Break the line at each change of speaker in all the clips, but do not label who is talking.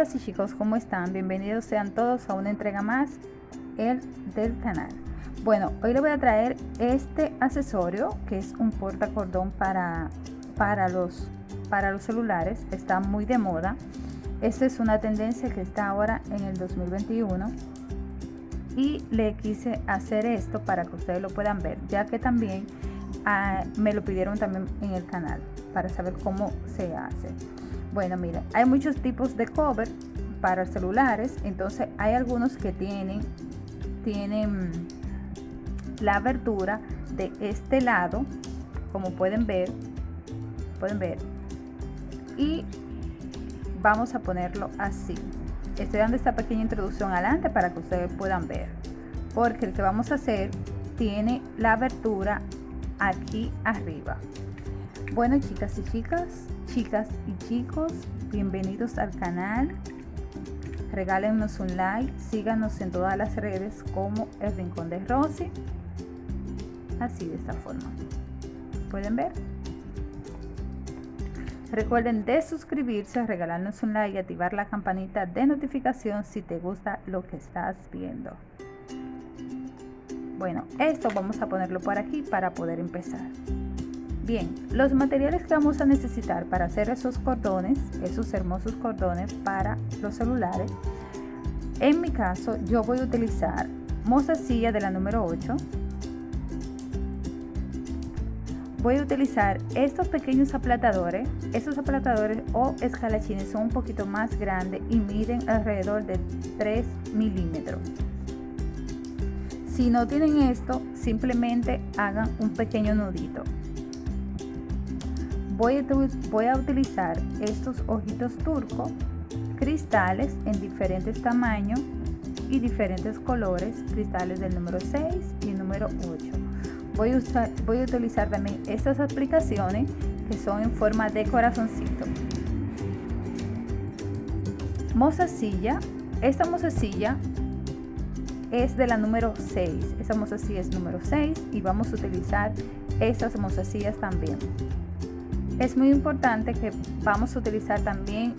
chicas y chicos, ¿cómo están? Bienvenidos sean todos a una entrega más el del canal. Bueno, hoy les voy a traer este accesorio que es un portacordón para, para, los, para los celulares. Está muy de moda. Esta es una tendencia que está ahora en el 2021 y le quise hacer esto para que ustedes lo puedan ver, ya que también ah, me lo pidieron también en el canal para saber cómo se hace. Bueno, miren, hay muchos tipos de cover para celulares, entonces hay algunos que tienen, tienen la abertura de este lado, como pueden ver, pueden ver, y vamos a ponerlo así. Estoy dando esta pequeña introducción adelante para que ustedes puedan ver, porque el que vamos a hacer tiene la abertura aquí arriba. Bueno, chicas y chicas, chicas y chicos, bienvenidos al canal. Regálenos un like, síganos en todas las redes como El Rincón de Rosy. Así de esta forma. ¿Pueden ver? Recuerden de suscribirse, regalarnos un like y activar la campanita de notificación si te gusta lo que estás viendo. Bueno, esto vamos a ponerlo por aquí para poder empezar. Bien, los materiales que vamos a necesitar para hacer esos cordones, esos hermosos cordones para los celulares, en mi caso yo voy a utilizar mozasilla de la número 8, voy a utilizar estos pequeños aplatadores. Estos aplatadores o escalachines son un poquito más grandes y miden alrededor de 3 milímetros. Si no tienen esto, simplemente hagan un pequeño nudito voy a, utilizar estos ojitos turco cristales en diferentes tamaños y diferentes colores cristales del número 6 y número 8 voy a, usar, voy a utilizar también estas aplicaciones que son en forma de corazoncito. Mozasilla esta mozasilla es de la número 6 esta mozasilla es número 6 y vamos a utilizar estas mozasillas también es muy importante que vamos a utilizar también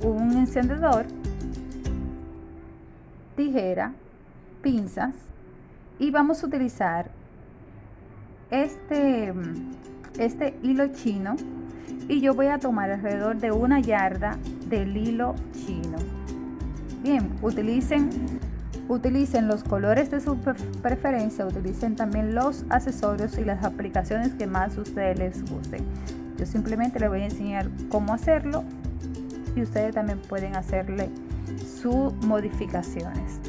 un encendedor, tijera, pinzas y vamos a utilizar este, este hilo chino y yo voy a tomar alrededor de una yarda del hilo chino. Bien, utilicen, utilicen los colores de su preferencia, utilicen también los accesorios y las aplicaciones que más ustedes les gusten. Simplemente les voy a enseñar cómo hacerlo y ustedes también pueden hacerle sus modificaciones.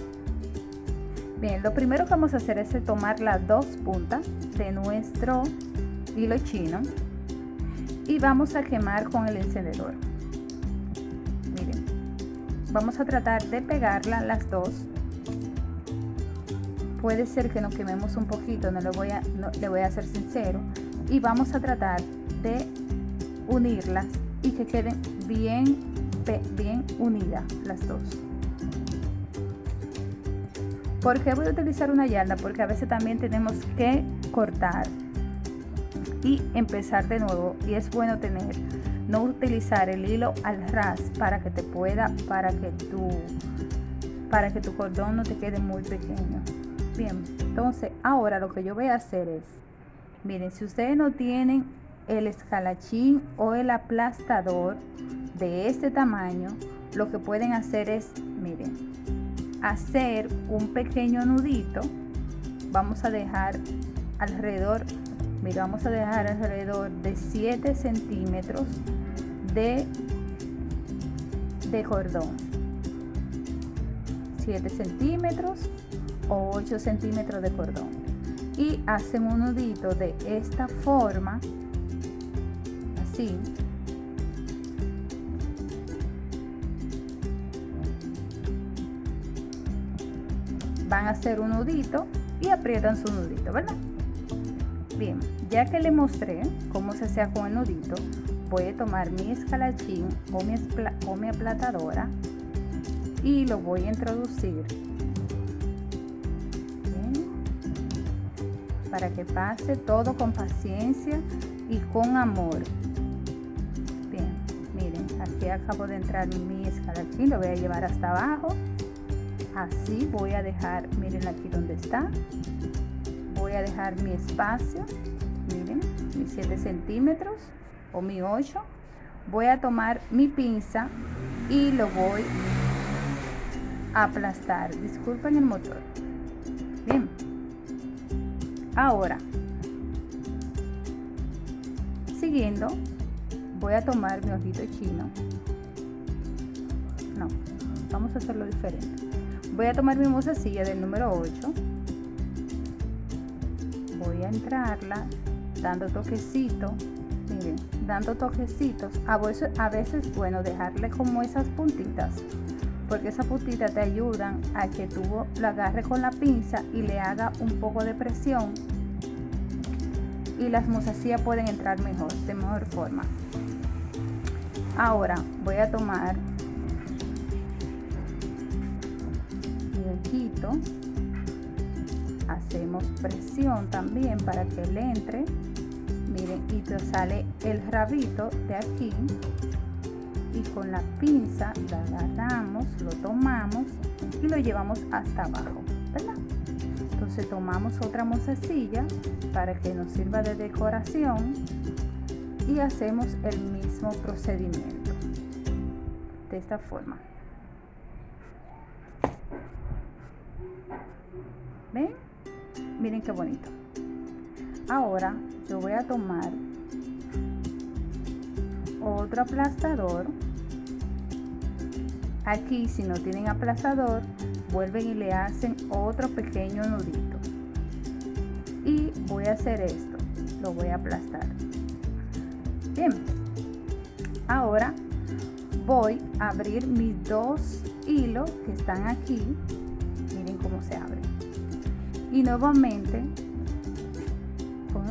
Bien, lo primero que vamos a hacer es tomar las dos puntas de nuestro hilo chino y vamos a quemar con el encendedor. Miren, vamos a tratar de pegarla las dos. Puede ser que nos quememos un poquito, no le voy a, le voy a ser sincero. Y vamos a tratar de unirlas y que queden bien, bien unidas las dos. ¿Por qué voy a utilizar una yarda? Porque a veces también tenemos que cortar y empezar de nuevo. Y es bueno tener, no utilizar el hilo al ras para que te pueda, para que tu, para que tu cordón no te quede muy pequeño. Bien, entonces ahora lo que yo voy a hacer es, miren, si ustedes no tienen el escalachín o el aplastador de este tamaño, lo que pueden hacer es, miren, hacer un pequeño nudito. Vamos a dejar alrededor, mira, vamos a dejar alrededor de 7 centímetros de, de cordón. 7 centímetros o 8 centímetros de cordón. Y hacen un nudito de esta forma van a hacer un nudito y aprietan su nudito verdad bien ya que le mostré cómo se hacía con el nudito voy a tomar mi escalachín o mi, o mi aplatadora y lo voy a introducir. Para que pase todo con paciencia y con amor acabo de entrar mi aquí lo voy a llevar hasta abajo. Así voy a dejar miren aquí donde está. Voy a dejar mi espacio miren mis 7 centímetros o mi 8 voy a tomar mi pinza y lo voy a aplastar. Disculpen el motor. Bien. Ahora siguiendo voy a tomar mi ojito chino. No vamos a hacerlo diferente. Voy a tomar mi musacilla del número 8 voy a entrarla dando toquecito. Miren dando toquecitos. A veces, a veces bueno dejarle como esas puntitas porque esas puntitas te ayudan a que tú la agarre con la pinza y le haga un poco de presión y las mozasías pueden entrar mejor de mejor forma ahora voy a tomar hacemos presión también para que le entre. Miren y te sale el rabito de aquí. Y con la pinza la agarramos lo tomamos y lo llevamos hasta abajo entonces tomamos otra mozasilla para que nos sirva de decoración y hacemos el mismo procedimiento de esta forma ¿Ven? Miren qué bonito. Ahora yo voy a tomar otro aplastador. Aquí si no tienen aplastador, vuelven y le hacen otro pequeño nudito. Y voy a hacer esto. Lo voy a aplastar. Bien. Ahora voy a abrir mis dos hilos que están aquí. Miren cómo se abre y nuevamente con,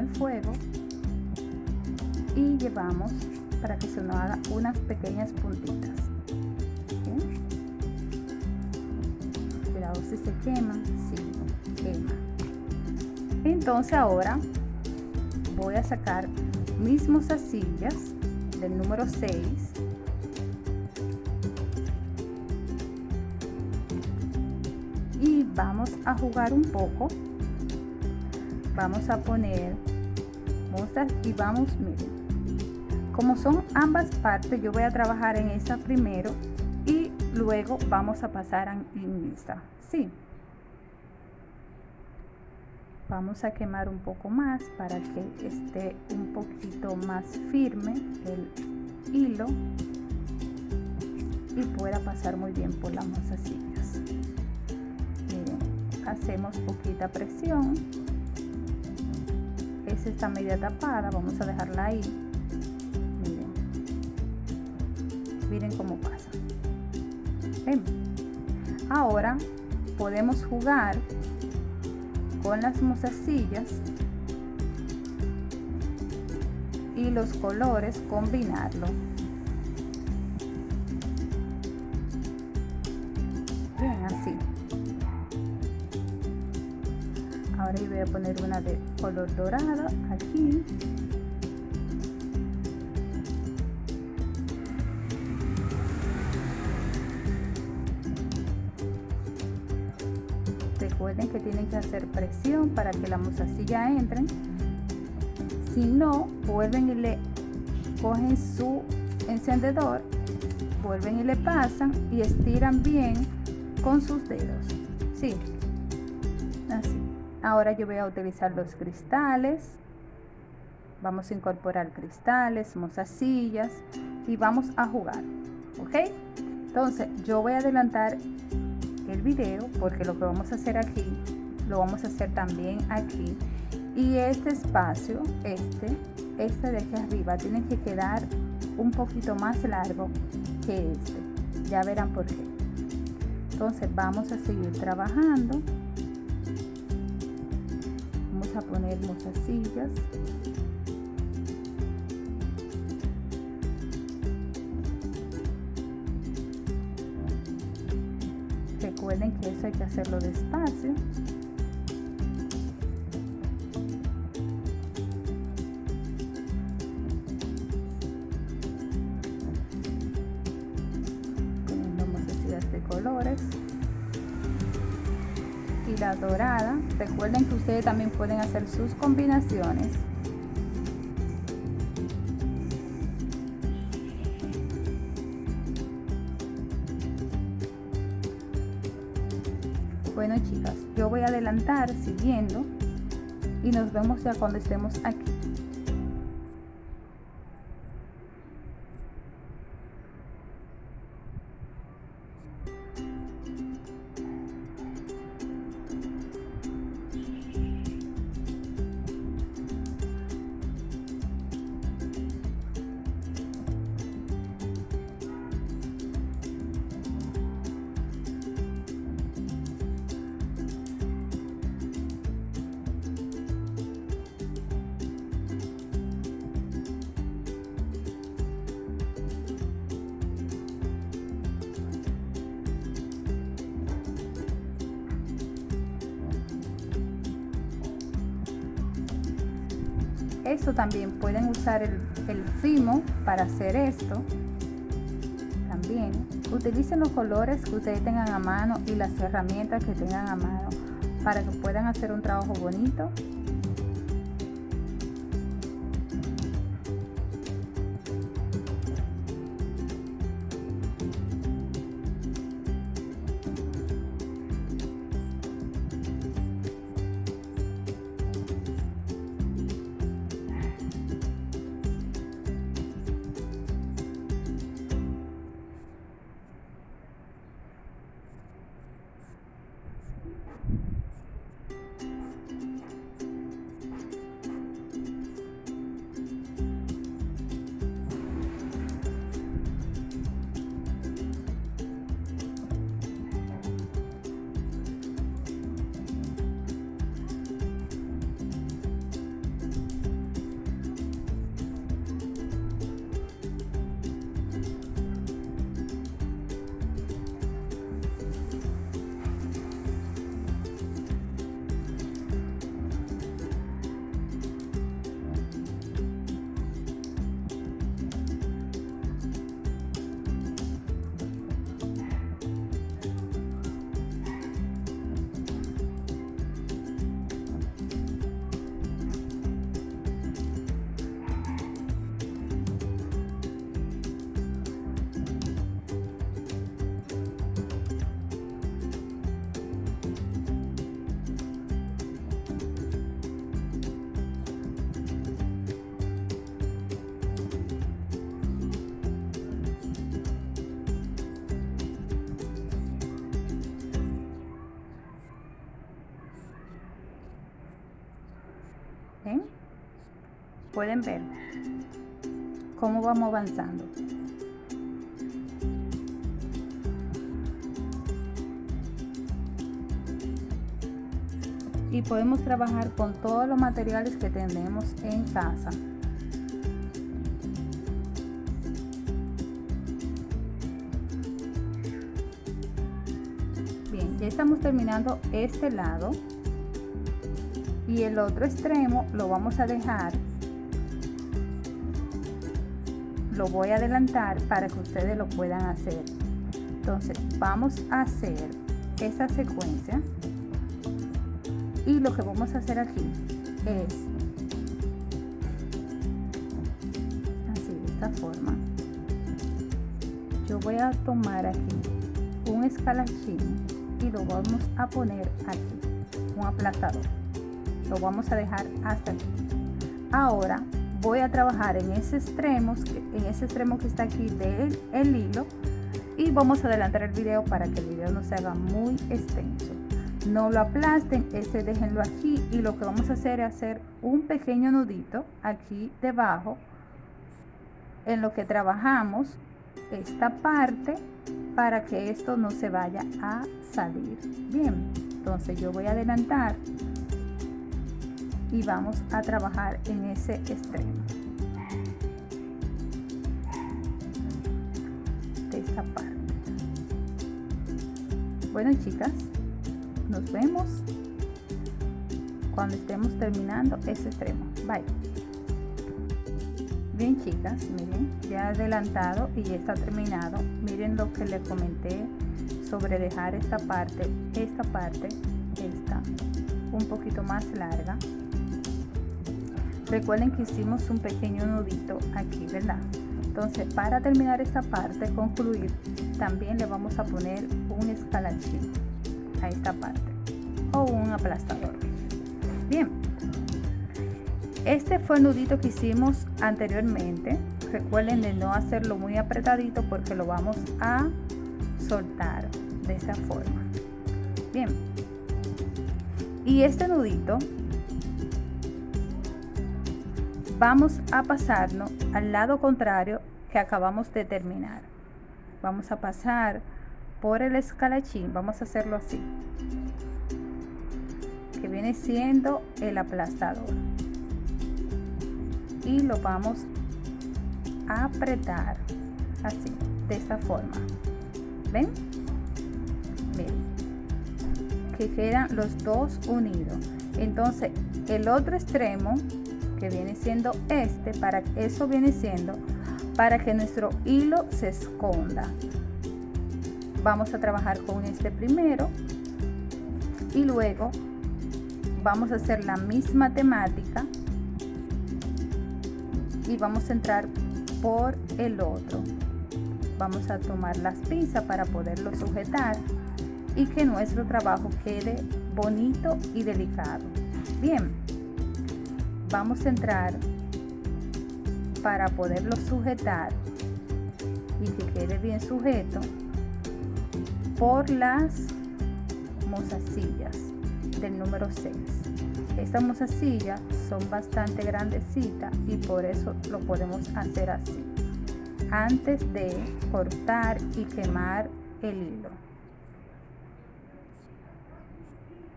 el fuego y llevamos para que se nos haga unas pequeñas puntitas cuidado si se quema si quema entonces ahora voy a sacar mis mozasillas del número 6 vamos a jugar un poco. Vamos a poner mostras y vamos miren. Como son ambas partes yo voy a trabajar en esta primero y luego vamos a pasar en esta. Sí vamos a quemar un poco más para que esté un poquito más firme el hilo y pueda pasar muy bien por las mozasillas hacemos poquita presión. Esa está media tapada vamos a dejarla ahí. Miren. Miren cómo pasa. Ahora podemos jugar con las mozasillas y los colores combinarlo. Ahora voy a poner una de color dorado aquí hacer presión para que la mozasilla entren. Si no vuelven y le cogen su encendedor vuelven y le pasan y estiran bien con sus dedos. Sí. Así. Ahora yo voy a utilizar los cristales. Vamos a incorporar cristales mozasillas y vamos a jugar ok entonces yo voy a adelantar el video porque lo que vamos a hacer aquí lo vamos a hacer también aquí. Y este espacio este este de aquí arriba tiene que quedar un poquito más largo que este. Ya verán por qué. Entonces vamos a seguir trabajando. A poner muchas sillas. Recuerden que eso hay que hacerlo despacio recuerden que ustedes también pueden hacer sus combinaciones. Bueno chicas yo voy a adelantar siguiendo y nos vemos ya cuando estemos aquí también pueden usar el, el Fimo para hacer esto. También utilicen los colores que ustedes tengan a mano y las herramientas que tengan a mano para que puedan hacer un trabajo bonito pueden ver cómo vamos avanzando. Y podemos trabajar con todos los materiales que tenemos en casa. Bien ya estamos terminando este lado. Y el otro extremo lo vamos a dejar lo voy a adelantar para que ustedes lo puedan hacer. Entonces vamos a hacer esta secuencia y lo que vamos a hacer aquí es así de esta forma. Yo voy a tomar aquí un escalachín y lo vamos a poner aquí un aplastador. Lo vamos a dejar hasta aquí. Ahora voy a trabajar en ese extremo, en ese extremo que está aquí del el hilo y vamos a adelantar el video para que el video no se haga muy extenso. No lo aplasten, este déjenlo aquí y lo que vamos a hacer es hacer un pequeño nudito aquí debajo en lo que trabajamos esta parte para que esto no se vaya a salir. Bien, entonces yo voy a adelantar y vamos a trabajar en ese extremo. De esta parte. Bueno chicas nos vemos cuando estemos terminando ese extremo. Bye. Bien chicas miren ya adelantado y ya está terminado. Miren lo que le comenté sobre dejar esta parte, esta parte, esta, un poquito más larga. Recuerden que hicimos un pequeño nudito aquí, ¿verdad? Entonces, para terminar esta parte, concluir, también le vamos a poner un escalachín a esta parte o un aplastador. Bien, este fue el nudito que hicimos anteriormente. Recuerden de no hacerlo muy apretadito porque lo vamos a soltar de esta forma. Bien. Y este nudito vamos a pasarlo al lado contrario que acabamos de terminar. Vamos a pasar por el escalachín, vamos a hacerlo así, que viene siendo el aplastador. Y lo vamos a apretar así, de esta forma. ¿Ven? Miren, que quedan los dos unidos. Entonces, el otro extremo que viene siendo este, para eso viene siendo para que nuestro hilo se esconda. Vamos a trabajar con este primero y luego vamos a hacer la misma temática y vamos a entrar por el otro. Vamos a tomar las pinzas para poderlo sujetar y que nuestro trabajo quede bonito y delicado. Bien, vamos a entrar para poderlo sujetar y que quede bien sujeto por las mozasillas del número 6 estas mozasillas son bastante grandecitas y por eso lo podemos hacer así. Antes de cortar y quemar el hilo.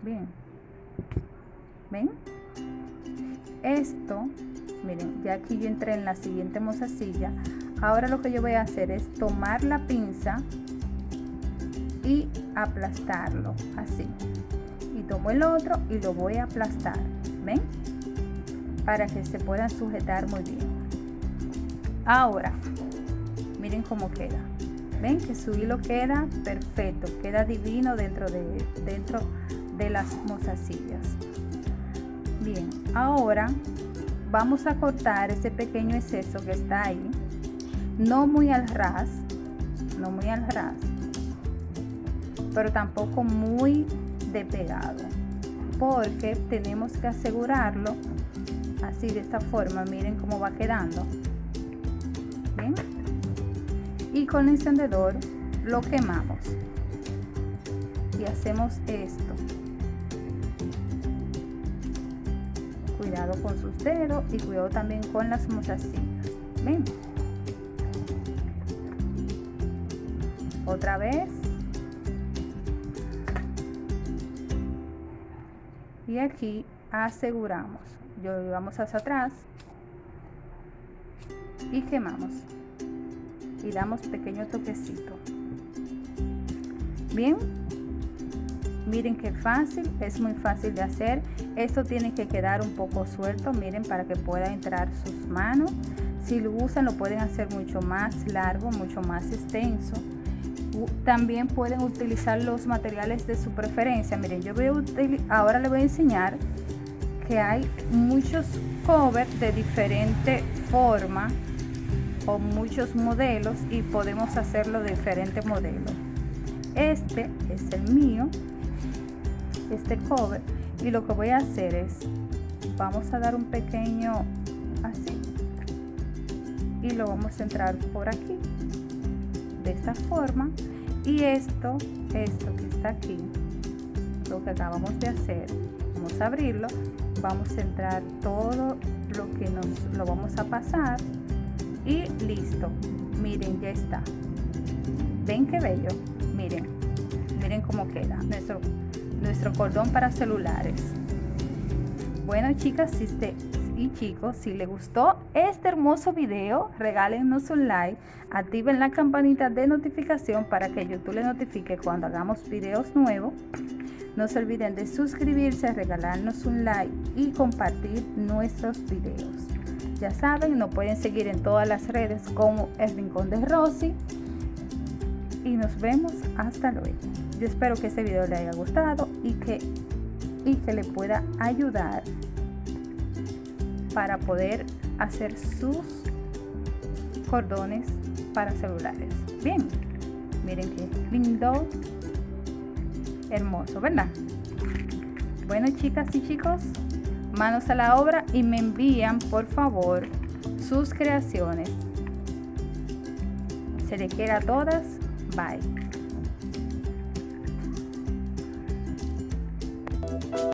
Bien. Ven esto miren ya aquí yo entré en la siguiente mozasilla. Ahora lo que yo voy a hacer es tomar la pinza y aplastarlo así. Y tomo el otro y lo voy a aplastar ven para que se puedan sujetar muy bien. Ahora miren cómo queda. Ven que su hilo queda perfecto queda divino dentro de dentro de las mozasillas bien ahora vamos a cortar ese pequeño exceso que está ahí. No muy al ras no muy al ras pero tampoco muy de pegado porque tenemos que asegurarlo así de esta forma. Miren cómo va quedando. Y con el encendedor lo quemamos. Y hacemos esto cuidado con sus dedos y cuidado también con las mozasillas ven. Otra vez. Y aquí aseguramos. Yo vamos hacia atrás. Y quemamos. Y damos pequeño toquecito. Bien. Miren qué fácil es muy fácil de hacer esto tiene que quedar un poco suelto miren para que pueda entrar sus manos. Si lo usan lo pueden hacer mucho más largo mucho más extenso. También pueden utilizar los materiales de su preferencia. Miren yo voy a ahora les voy a enseñar que hay muchos covers de diferente forma o muchos modelos y podemos hacerlo de diferentes modelos este es el mío este cover y lo que voy a hacer es vamos a dar un pequeño así. Y lo vamos a entrar por aquí. De esta forma. Y esto esto que está aquí lo que acabamos de hacer vamos a abrirlo. Vamos a entrar todo lo que nos lo vamos a pasar. Y listo. Miren ya está. Ven qué bello miren. Miren cómo queda. Nuestro nuestro cordón para celulares. Bueno chicas y chicos, si les gustó este hermoso video, regálenos un like, activen la campanita de notificación para que YouTube les notifique cuando hagamos videos nuevos. No se olviden de suscribirse, regalarnos un like y compartir nuestros videos. Ya saben, nos pueden seguir en todas las redes como El Rincón de Rosy y nos vemos hasta luego. Yo espero que este video le haya gustado y que, y que le pueda ayudar para poder hacer sus cordones para celulares. Bien, miren qué lindo, hermoso, ¿verdad? Bueno, chicas y chicos, manos a la obra y me envían, por favor, sus creaciones. Se le quiera a todas. Bye.